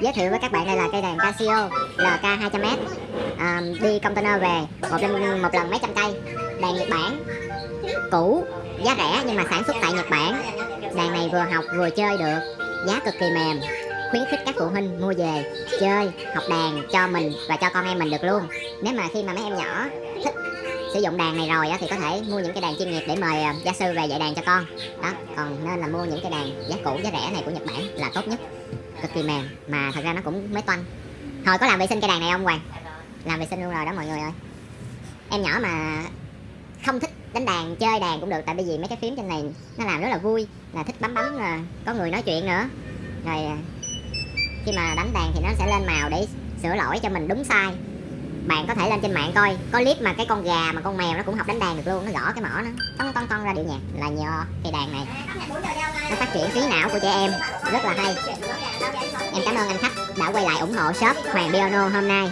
Giới thiệu với các bạn đây là cây đàn Casio LK 200m à, Đi container về một lần, một lần mấy trăm cây. Đàn Nhật Bản Cũ, giá rẻ nhưng mà sản xuất tại Nhật Bản. Đàn này vừa học vừa chơi được Giá cực kỳ mềm. Khuyến khích các phụ huynh mua về Chơi, học đàn cho mình và cho con em mình được luôn. Nếu mà khi mà mấy em nhỏ thích sử dụng đàn này rồi thì có thể mua những cây đàn chuyên nghiệp để mời ờ, gia sư về dạy đàn cho con. Đó còn nên là mua những cây đàn giá cũ giá rẻ này của Nhật Bản là tốt nhất cực kỳ mềm, mà thật ra nó cũng mới toanh. Hồi có làm vệ sinh cây đàn này không Hoàng? Làm vệ sinh luôn rồi đó mọi người ơi. Em nhỏ mà không thích đánh đàn, chơi đàn cũng được, tại bởi vì mấy cái phím trên này nó làm rất là vui, là thích bấm bấm, là có người nói chuyện nữa. Rồi à, khi mà đánh đàn thì nó sẽ lên màu để sửa lỗi cho mình đúng sai. Bạn có thể lên trên mạng coi, có clip mà cái con gà mà con mèo nó cũng học đánh đàn được luôn, nó gõ cái mỏ nó tông tông tông ra điệu nhạc, là nhờ cây đàn này nó phát triển trí não của trẻ em. Rất là hay. Em cảm ơn anh khách đã quay lại ủng hộ shop Hoàng Piano hôm nay.